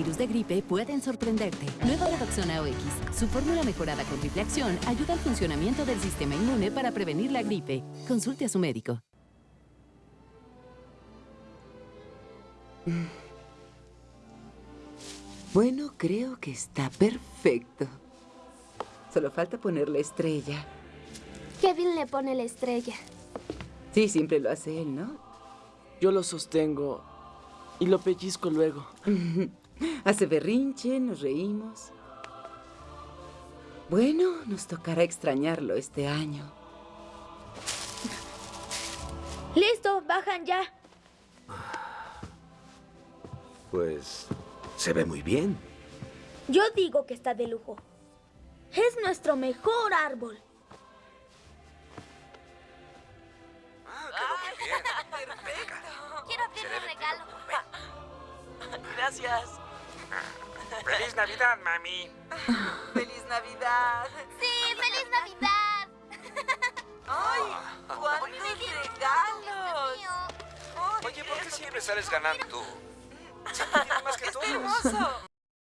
virus de gripe pueden sorprenderte. Nueva Redoxona OX. Su fórmula mejorada con triple acción ayuda al funcionamiento del sistema inmune para prevenir la gripe. Consulte a su médico. Bueno, creo que está perfecto. Solo falta ponerle estrella. Kevin le pone la estrella. Sí, siempre lo hace él, ¿no? Yo lo sostengo y lo pellizco luego. Hace berrinche, nos reímos. Bueno, nos tocará extrañarlo este año. ¡Listo! ¡Bajan ya! Pues se ve muy bien. Yo digo que está de lujo. Es nuestro mejor árbol. Quiero abrir un regalo. Gracias. ¡Feliz Navidad, mami! ¡Feliz Navidad! ¡Sí! ¡Feliz Navidad! ¡Ay! ¡Cuántos regalos! Oye, ¿por qué siempre sales ganando tú? Siempre tienes más que todos.